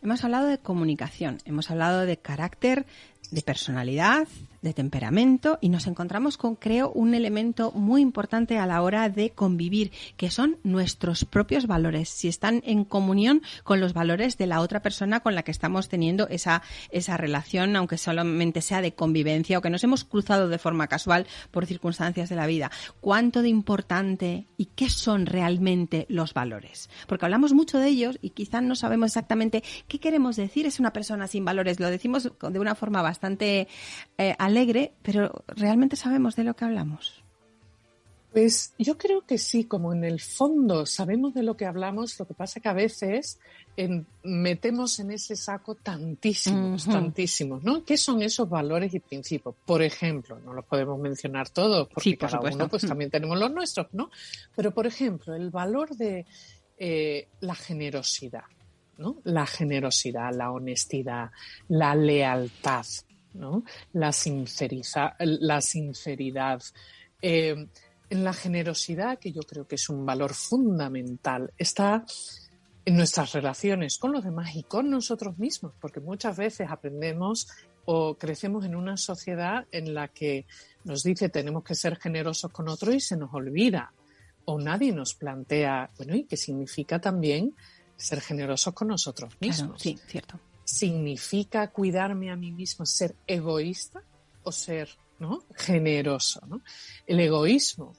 Hemos hablado de comunicación, hemos hablado de carácter, de personalidad, de temperamento y nos encontramos con, creo, un elemento muy importante a la hora de convivir, que son nuestros propios valores, si están en comunión con los valores de la otra persona con la que estamos teniendo esa, esa relación, aunque solamente sea de convivencia o que nos hemos cruzado de forma casual por circunstancias de la vida. ¿Cuánto de importante y qué son realmente los valores? Porque hablamos mucho de ellos y quizás no sabemos exactamente qué queremos decir es una persona sin valores. Lo decimos de una forma bastante eh, alegre, pero ¿realmente sabemos de lo que hablamos? Pues yo creo que sí, como en el fondo sabemos de lo que hablamos, lo que pasa que a veces metemos en ese saco tantísimos, tantísimos, ¿no? ¿Qué son esos valores y principios? Por ejemplo, no los podemos mencionar todos, porque cada uno pues también tenemos los nuestros, ¿no? Pero por ejemplo, el valor de eh, la generosidad, ¿no? La generosidad, la honestidad, la lealtad, la, la sinceridad. Eh, en la generosidad, que yo creo que es un valor fundamental, está en nuestras relaciones con los demás y con nosotros mismos, porque muchas veces aprendemos o crecemos en una sociedad en la que nos dice tenemos que ser generosos con otros y se nos olvida o nadie nos plantea, bueno, ¿y qué significa también ser generosos con nosotros mismos? sí, cierto significa cuidarme a mí mismo, ser egoísta o ser generoso. El egoísmo,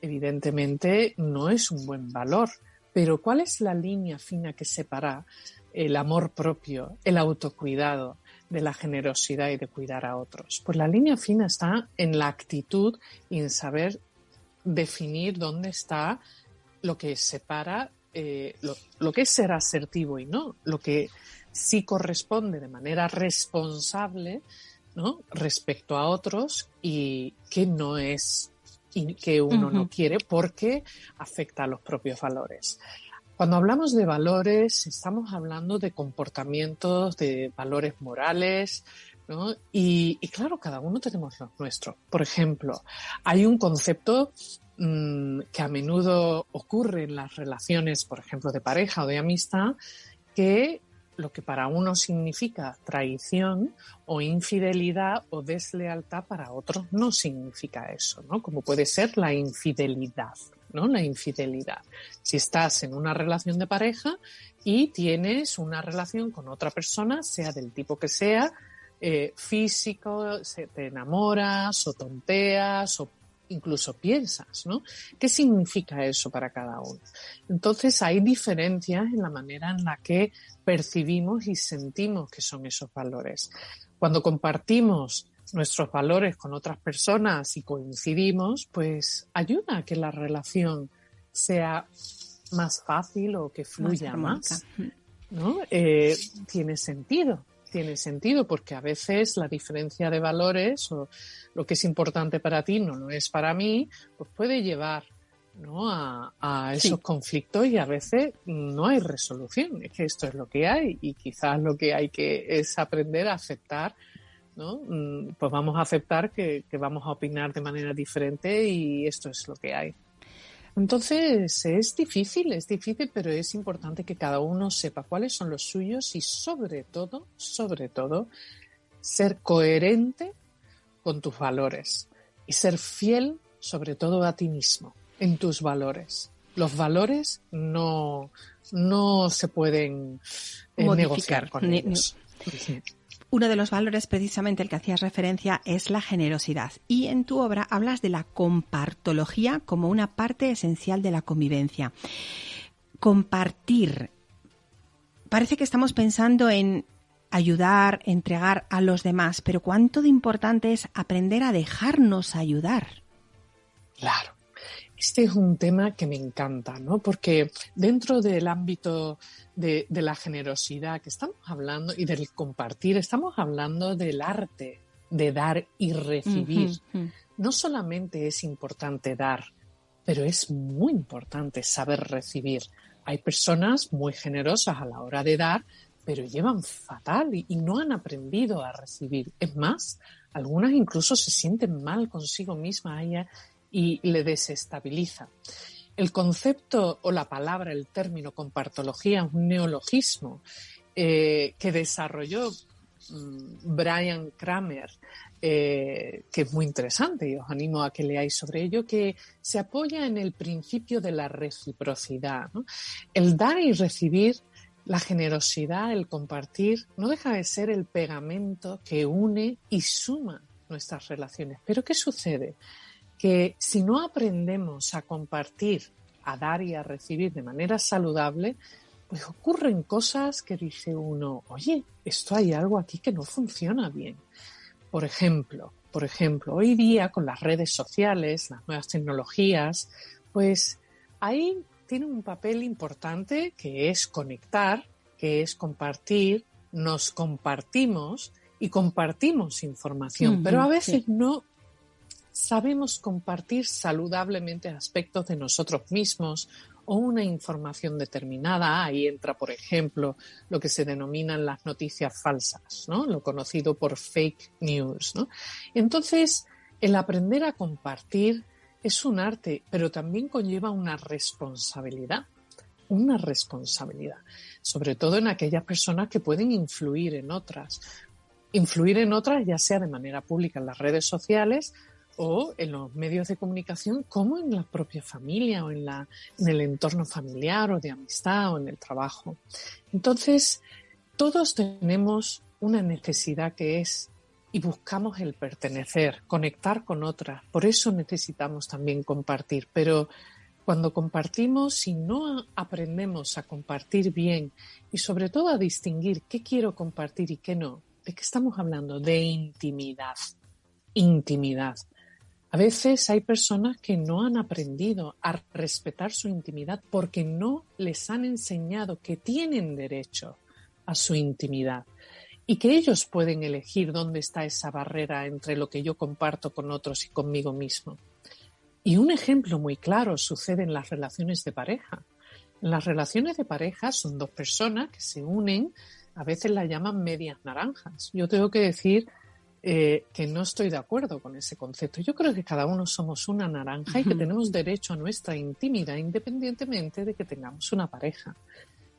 evidentemente, no es un buen valor, pero ¿cuál es la línea fina que separa el amor propio, el autocuidado de la generosidad y de cuidar a otros? Pues la línea fina está en la actitud y en saber definir dónde está lo que separa eh, lo, lo, que es ser asertivo y no, lo que sí corresponde de manera responsable ¿no? respecto a otros y que no es y que uno no quiere porque afecta a los propios valores. Cuando hablamos de valores, estamos hablando de comportamientos, de valores morales, ¿no? y, claro, cada uno tenemos los nuestros. Por ejemplo, hay un concepto mm, que a menudo ocurre en las relaciones, por ejemplo, de pareja o de amistad, que lo que para uno significa traición o infidelidad o deslealtad para otros no significa eso, ¿no? Como puede ser la infidelidad, ¿no? La infidelidad. Si estás en una relación de pareja y tienes una relación con otra persona, sea del tipo que sea, eh, físico, se, te enamoras o tonteas o incluso piensas, ¿no? ¿Qué significa eso para cada uno? Entonces hay diferencias en la manera en la que percibimos y sentimos que son esos valores. Cuando compartimos nuestros valores con otras personas y coincidimos, pues ayuda a que la relación sea más fácil o que fluya más, ¿no? Eh, tiene sentido, tiene sentido porque a veces la diferencia de valores o lo que es importante para ti no lo es para mí, pues puede llevar ¿no? a, esos conflictos y a veces no hay resolución. Es que esto es lo que hay y quizás lo que hay que es aprender a aceptar ¿no? Mm, pues vamos a aceptar que, vamos a opinar de manera diferente y esto es lo que hay. Entonces es difícil, es difícil, pero es importante que cada uno sepa cuáles son los suyos y sobre todo, sobre todo, ser coherente con tus valores y ser fiel sobre todo a ti mismo, en tus valores. Los valores no, no se pueden eh, negociar con ellos. Uno de los valores precisamente el que hacías referencia es la generosidad y en tu obra hablas de la compartología como una parte esencial de la convivencia. Compartir. Parece que estamos pensando en ayudar, entregar a los demás, pero cuánto de importante es aprender a dejarnos ayudar. Claro. Este es un tema que me encanta, ¿no? Porque dentro del ámbito de, la generosidad que estamos hablando y del compartir, estamos hablando del arte de dar y recibir. No solamente es importante dar, pero es muy importante saber recibir. Hay personas muy generosas a la hora de dar, pero llevan fatal y, no han aprendido a recibir. Es más, algunas incluso se sienten mal consigo misma y le desestabiliza. El concepto o la palabra, el término compartología un neologismo eh, que desarrolló mm, Brian Kramer, eh, que es muy interesante y os animo a que leáis sobre ello, que se apoya en el principio de la reciprocidad. El dar y recibir, la generosidad, el compartir, no deja de ser el pegamento que une y suma nuestras relaciones. Pero ¿qué sucede? Que si no aprendemos a compartir, a dar y a recibir de manera saludable, pues ocurren cosas que dice uno, oye, esto hay algo aquí que no funciona bien. Por ejemplo, por ejemplo, hoy día con las redes sociales, las nuevas tecnologías, pues ahí tiene un papel importante que es conectar, que es compartir, nos compartimos y compartimos información, pero a veces no sabemos compartir saludablemente aspectos de nosotros mismos o una información determinada. Ahí entra, por ejemplo, lo que se denominan las noticias falsas, ¿no? Lo conocido por fake news. Entonces, el aprender a compartir es un arte, pero también conlleva una responsabilidad. Una responsabilidad, sobre todo en aquellas personas que pueden influir en otras. Influir en otras, ya sea de manera pública en las redes sociales o en los medios de comunicación como en la propia familia o en, la, en el entorno familiar o de amistad o en el trabajo. Entonces, todos tenemos una necesidad que es y buscamos el pertenecer, conectar con otras. Por eso necesitamos también compartir. Pero cuando compartimos, si no aprendemos a compartir bien y sobre todo a distinguir qué quiero compartir y qué no, ¿de qué estamos hablando? De intimidad. Intimidad. A veces hay personas que no han aprendido a respetar su intimidad porque no les han enseñado que tienen derecho a su intimidad y que ellos pueden elegir dónde está esa barrera entre lo que yo comparto con otros y conmigo mismo. Y un ejemplo muy claro sucede en las relaciones de pareja. En las relaciones de pareja son dos personas que se unen, a veces las llaman medias naranjas. Yo tengo que decir eh, que no estoy de acuerdo con ese concepto. Yo creo que cada uno somos una naranja y que tenemos derecho a nuestra intimidad independientemente de que tengamos una pareja.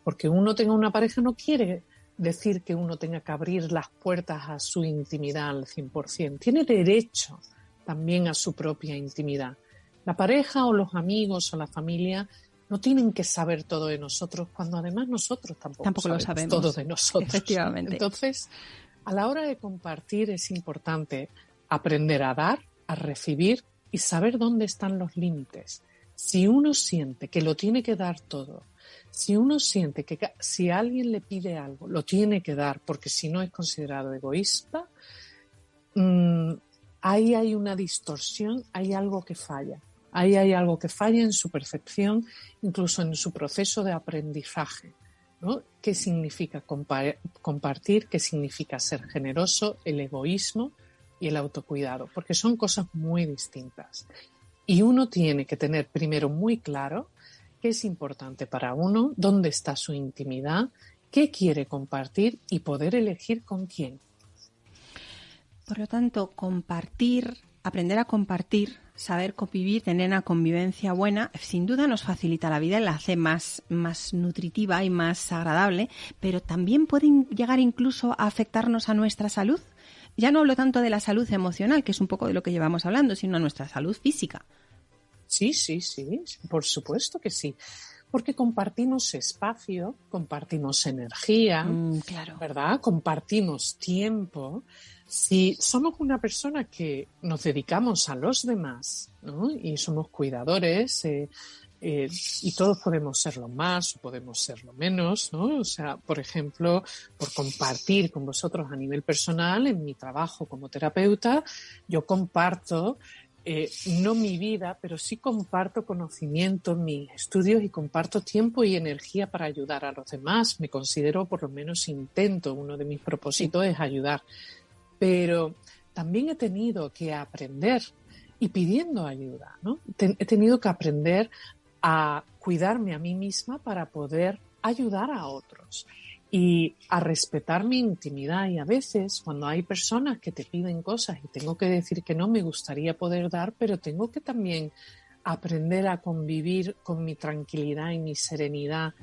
Porque uno tenga una pareja no quiere decir que uno tenga que abrir las puertas a su intimidad al 100%. Tiene derecho también a su propia intimidad. La pareja o los amigos o la familia no tienen que saber todo de nosotros cuando además nosotros tampoco, lo sabemos todo de nosotros. Efectivamente. Entonces, a la hora de compartir es importante aprender a dar, a recibir y saber dónde están los límites. Si uno siente que lo tiene que dar todo, si uno siente que si alguien le pide algo, lo tiene que dar porque si no es considerado egoísta, mm, ahí hay una distorsión, hay algo que falla. Ahí hay algo que falla en su percepción, incluso en su proceso de aprendizaje. ¿Qué significa compartir? ¿Qué significa ser generoso? El egoísmo y el autocuidado, porque son cosas muy distintas. Y uno tiene que tener primero muy claro qué es importante para uno, dónde está su intimidad, qué quiere compartir y poder elegir con quién. Por lo tanto, compartir, aprender a compartir, saber convivir, tener una convivencia buena, sin duda nos facilita la vida y la hace más, más nutritiva y más agradable, pero también pueden llegar incluso a afectarnos a nuestra salud. Ya no hablo tanto de la salud emocional, que es un poco de lo que llevamos hablando, sino a nuestra salud física. Sí, sí, sí, por supuesto que sí. Porque compartimos espacio, compartimos energía, mm, claro. ¿verdad? Compartimos tiempo. Si somos una persona que nos dedicamos a los demás ¿no? y somos cuidadores, eh, eh, y todos podemos serlo más o podemos serlo menos, ¿no? O sea, por ejemplo, por compartir con vosotros a nivel personal, en mi trabajo como terapeuta, yo comparto eh, no mi vida, pero sí comparto conocimiento, mis estudios y comparto tiempo y energía para ayudar a los demás. Me considero, por lo menos intento, uno de mis propósitos es ayudar. Pero también he tenido que aprender y pidiendo ayuda, ¿no? he tenido que aprender a cuidarme a mí misma para poder ayudar a otros y a respetar mi intimidad. Y a veces cuando hay personas que te piden cosas y tengo que decir que no, me gustaría poder dar, pero tengo que también aprender a convivir con mi tranquilidad y mi serenidad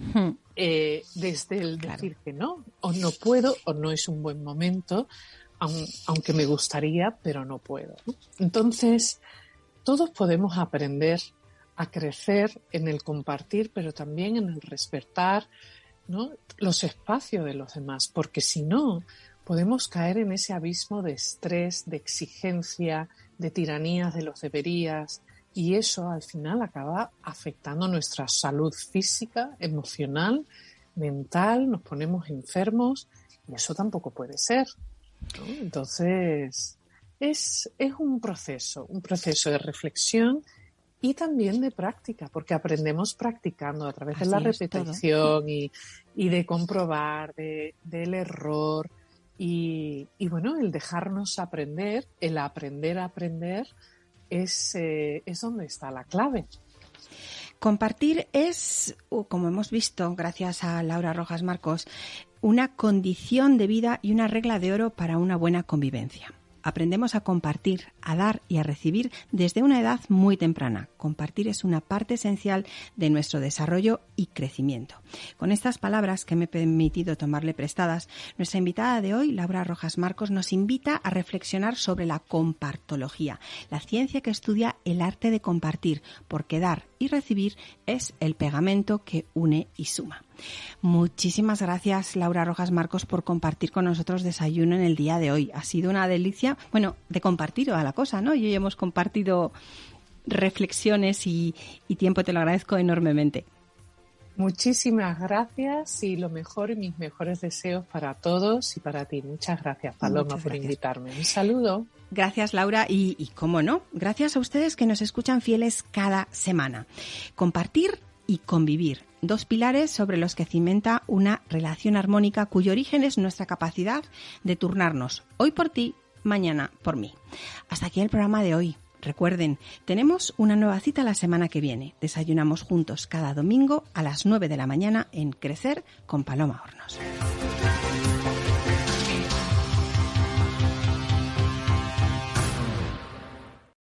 eh, desde el decir que no, o no puedo, o no es un buen momento, aunque me gustaría, pero no puedo. Entonces, todos podemos aprender a crecer en el compartir, pero también en el respetar los espacios de los demás, porque si no, podemos caer en ese abismo de estrés, de exigencia, de tiranías de los deberías, y eso al final acaba afectando nuestra salud física, emocional, mental, nos ponemos enfermos, y eso tampoco puede ser. Entonces, es, es un proceso, un proceso de reflexión y también de práctica, porque aprendemos practicando a través de la repetición y, de comprobar, de, del error y, bueno, el dejarnos aprender, el aprender a aprender es, eh, es donde está la clave. Compartir es, como hemos visto, gracias a Laura Rojas Marcos, una condición de vida y una regla de oro para una buena convivencia aprendemos a compartir, a dar y a recibir desde una edad muy temprana. Compartir es una parte esencial de nuestro desarrollo y crecimiento. Con estas palabras que me he permitido tomarle prestadas, nuestra invitada de hoy, Laura Rojas Marcos, nos invita a reflexionar sobre la compartología, la ciencia que estudia el arte de compartir, porque dar y recibir es el pegamento que une y suma. Muchísimas gracias, Laura Rojas Marcos, por compartir con nosotros desayuno en el día de hoy. Ha sido una delicia, bueno, de compartir a la cosa, ¿no? Y hoy hemos compartido reflexiones y, y tiempo, te lo agradezco enormemente. Muchísimas gracias y lo mejor y mis mejores deseos para todos y para ti. Muchas gracias, Paloma, por invitarme. Un saludo. Gracias, Laura. Y, y cómo no, gracias a ustedes que nos escuchan fieles cada semana. Compartir y convivir, dos pilares sobre los que cimenta una relación armónica cuyo origen es nuestra capacidad de turnarnos hoy por ti, mañana por mí. Hasta aquí el programa de hoy. Recuerden, tenemos una nueva cita la semana que viene. Desayunamos juntos cada domingo a las 9 de la mañana en Crecer con Paloma Hornos.